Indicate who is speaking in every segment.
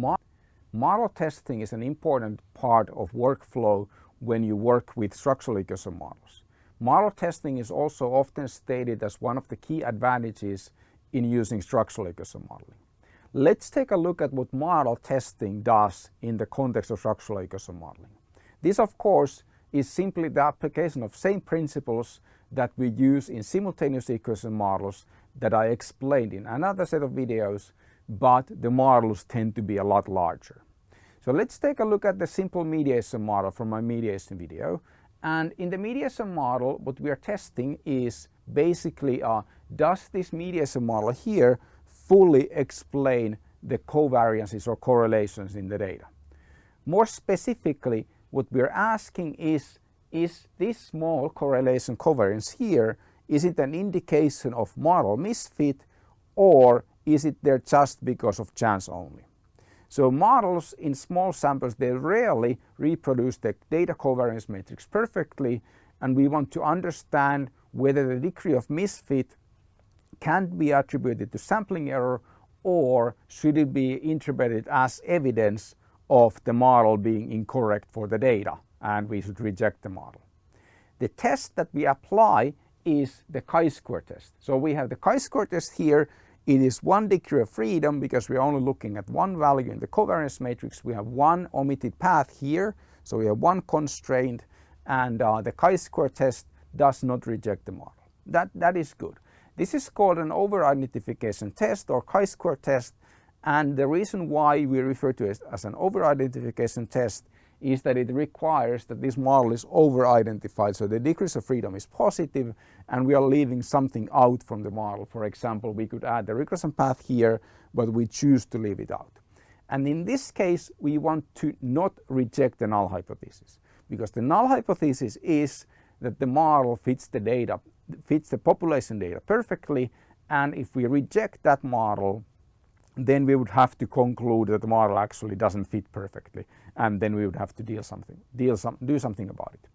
Speaker 1: Mo model testing is an important part of workflow when you work with structural equation models. Model testing is also often stated as one of the key advantages in using structural equation modeling. Let's take a look at what model testing does in the context of structural equation modeling. This of course is simply the application of same principles that we use in simultaneous equation models that I explained in another set of videos, but the models tend to be a lot larger. So let's take a look at the simple mediation model from my mediation video. And in the mediation model, what we are testing is basically uh, does this mediation model here fully explain the covariances or correlations in the data. More specifically, what we're asking is, is this small correlation covariance here, is it an indication of model misfit or is it there just because of chance only? So models in small samples, they rarely reproduce the data covariance matrix perfectly and we want to understand whether the degree of misfit can be attributed to sampling error or should it be interpreted as evidence of the model being incorrect for the data and we should reject the model. The test that we apply is the chi-square test. So we have the chi-square test here. It is one degree of freedom because we're only looking at one value in the covariance matrix. We have one omitted path here. So we have one constraint and uh, the chi-square test does not reject the model. That, that is good. This is called an over-identification test or chi-square test and the reason why we refer to it as an over-identification test is that it requires that this model is over-identified so the degrees of freedom is positive and we are leaving something out from the model. For example, we could add the regression path here but we choose to leave it out. And in this case we want to not reject the null hypothesis because the null hypothesis is that the model fits the data, fits the population data perfectly and if we reject that model then we would have to conclude that the model actually doesn't fit perfectly and then we would have to deal something, deal some, do something about it.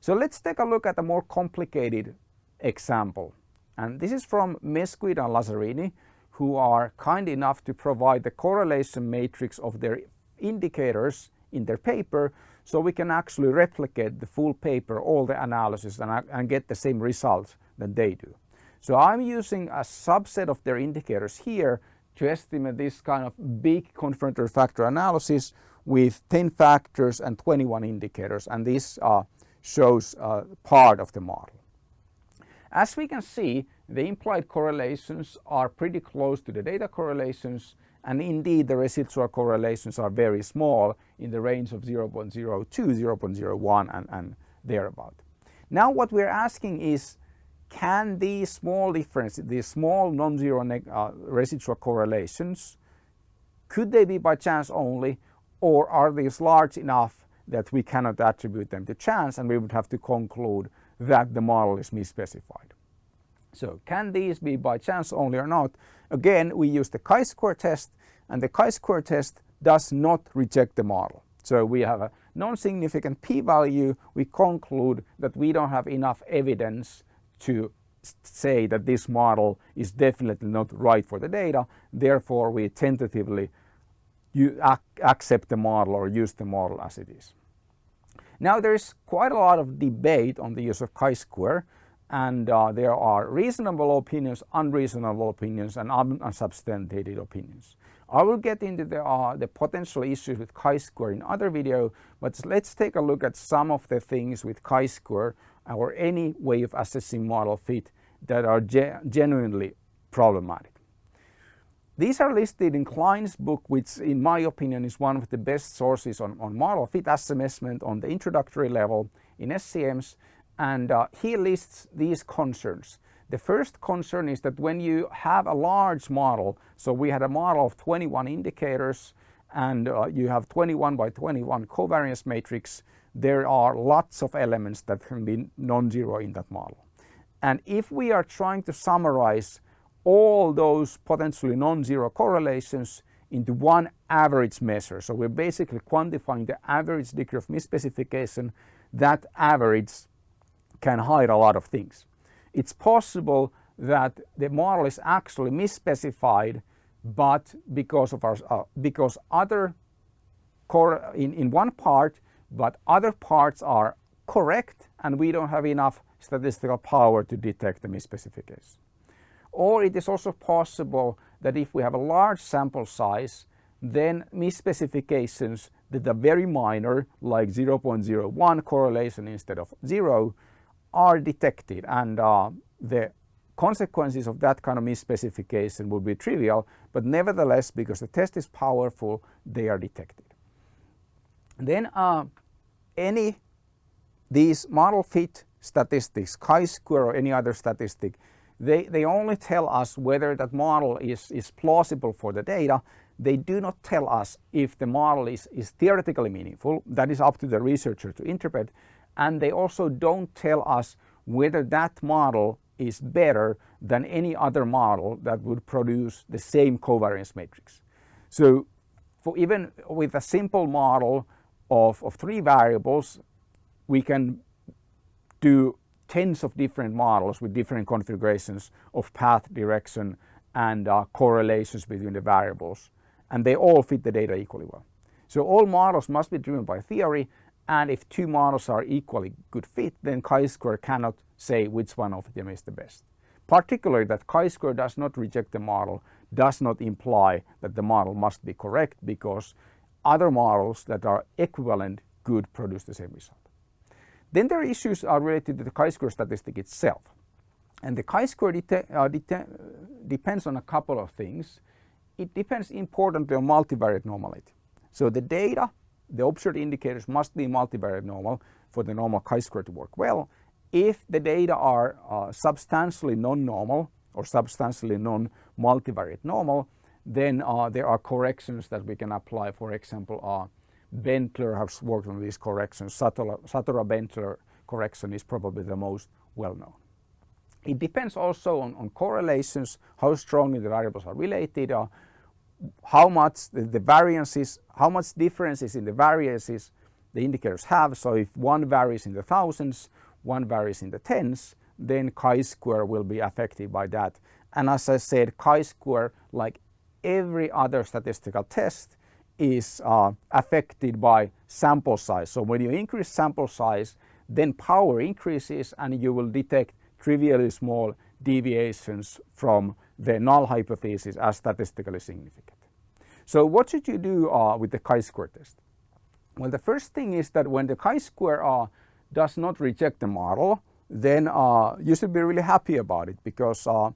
Speaker 1: So let's take a look at a more complicated example and this is from Mesquita and Lazzarini who are kind enough to provide the correlation matrix of their indicators in their paper so we can actually replicate the full paper, all the analysis and, and get the same results that they do. So I'm using a subset of their indicators here to estimate this kind of big confirmatory factor analysis with 10 factors and 21 indicators and this uh, shows uh, part of the model. As we can see the implied correlations are pretty close to the data correlations and indeed the residual correlations are very small in the range of 0.02, 0.01 and, and thereabout. Now what we're asking is can these small differences, these small non-zero uh, residual correlations, could they be by chance only or are these large enough that we cannot attribute them to chance and we would have to conclude that the model is misspecified. So can these be by chance only or not? Again, we use the chi-square test and the chi-square test does not reject the model. So we have a non-significant p-value, we conclude that we don't have enough evidence to say that this model is definitely not right for the data, therefore we tentatively accept the model or use the model as it is. Now there is quite a lot of debate on the use of chi-square and uh, there are reasonable opinions, unreasonable opinions and unsubstantiated opinions. I will get into the, uh, the potential issues with chi-square in other video, but let's take a look at some of the things with chi-square or any way of assessing model fit that are ge genuinely problematic. These are listed in Kline's book, which in my opinion is one of the best sources on, on model fit assessment on the introductory level in SEMs and uh, he lists these concerns. The first concern is that when you have a large model, so we had a model of 21 indicators and uh, you have 21 by 21 covariance matrix, there are lots of elements that can be non-zero in that model. And if we are trying to summarize all those potentially non-zero correlations into one average measure, so we're basically quantifying the average degree of misspecification, that average can hide a lot of things. It's possible that the model is actually misspecified but because of our uh, because other in, in one part but other parts are correct and we don't have enough statistical power to detect the misspecification. Or it is also possible that if we have a large sample size then misspecifications that are very minor like 0.01 correlation instead of 0 are detected and uh, the consequences of that kind of misspecification would be trivial but nevertheless because the test is powerful they are detected. Then uh, any these model fit statistics, chi-square or any other statistic, they, they only tell us whether that model is, is plausible for the data. They do not tell us if the model is, is theoretically meaningful. That is up to the researcher to interpret. And they also don't tell us whether that model is better than any other model that would produce the same covariance matrix. So for even with a simple model of, of three variables, we can do tens of different models with different configurations of path, direction and uh, correlations between the variables and they all fit the data equally well. So all models must be driven by theory and if two models are equally good fit then chi-square cannot say which one of them is the best. Particularly that chi-square does not reject the model does not imply that the model must be correct because other models that are equivalent could produce the same result. Then there are issues are related to the chi-square statistic itself. And the chi-square uh, depends on a couple of things. It depends importantly on multivariate normality. So the data, the observed indicators must be multivariate normal for the normal chi-square to work well. If the data are uh, substantially non-normal or substantially non-multivariate normal, then uh, there are corrections that we can apply. For example, uh, Bentler has worked on these corrections. Satorra-Bentler correction is probably the most well known. It depends also on, on correlations, how strongly the variables are related, uh, how much the, the, variances, how much differences in the variances the indicators have. So if one varies in the thousands, one varies in the tens, then chi-square will be affected by that. And as I said, chi-square, like every other statistical test is uh, affected by sample size. So when you increase sample size, then power increases and you will detect trivially small deviations from the null hypothesis as statistically significant. So what should you do uh, with the chi-square test? Well, the first thing is that when the chi-square uh, does not reject the model, then uh, you should be really happy about it because uh,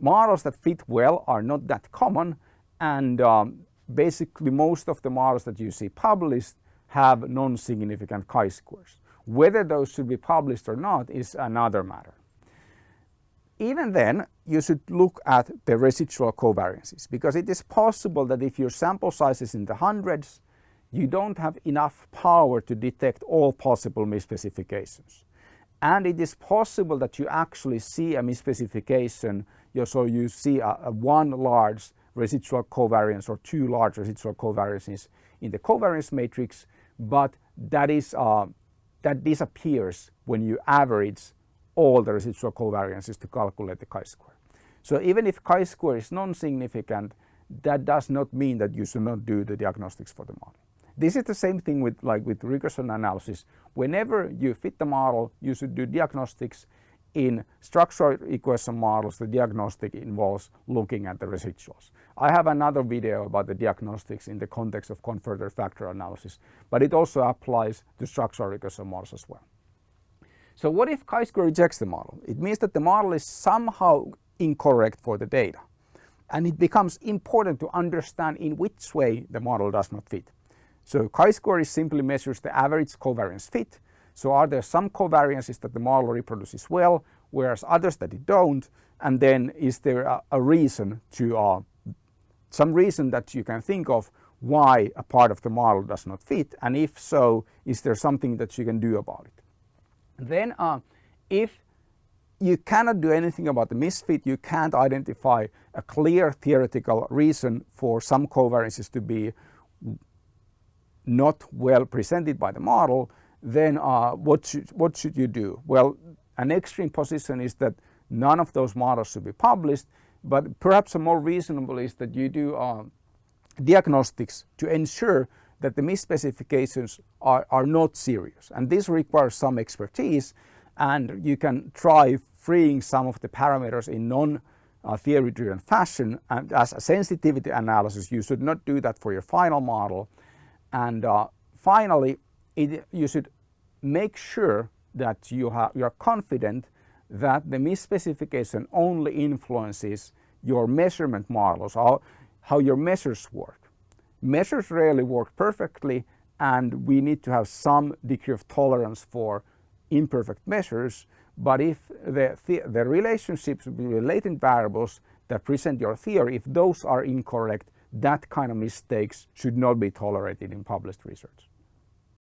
Speaker 1: models that fit well are not that common and um, basically most of the models that you see published have non-significant chi-squares. Whether those should be published or not is another matter. Even then, you should look at the residual covariances because it is possible that if your sample size is in the hundreds, you don't have enough power to detect all possible misspecifications. And it is possible that you actually see a misspecification so you see a, a one large residual covariance or two large residual covariances in the covariance matrix, but that is uh, that disappears when you average all the residual covariances to calculate the chi-square. So even if chi-square is non-significant, that does not mean that you should not do the diagnostics for the model. This is the same thing with like with regression analysis. Whenever you fit the model, you should do diagnostics in structural equation models, the diagnostic involves looking at the residuals. I have another video about the diagnostics in the context of confirmatory factor analysis, but it also applies to structural equation models as well. So what if chi-square rejects the model? It means that the model is somehow incorrect for the data. And it becomes important to understand in which way the model does not fit. So chi-square simply measures the average covariance fit so are there some covariances that the model reproduces well, whereas others that it don't? And then is there a, a reason to, uh, some reason that you can think of why a part of the model does not fit? And if so, is there something that you can do about it? Then uh, if you cannot do anything about the misfit, you can't identify a clear theoretical reason for some covariances to be not well presented by the model, then uh, what, should, what should you do? Well, an extreme position is that none of those models should be published but perhaps a more reasonable is that you do uh, diagnostics to ensure that the misspecifications are, are not serious. And this requires some expertise and you can try freeing some of the parameters in non uh, theory driven fashion and as a sensitivity analysis you should not do that for your final model and uh, finally it, you should make sure that you, have, you are confident that the misspecification only influences your measurement models, how, how your measures work. Measures rarely work perfectly and we need to have some degree of tolerance for imperfect measures. But if the, the, the relationships between latent variables that present your theory, if those are incorrect, that kind of mistakes should not be tolerated in published research.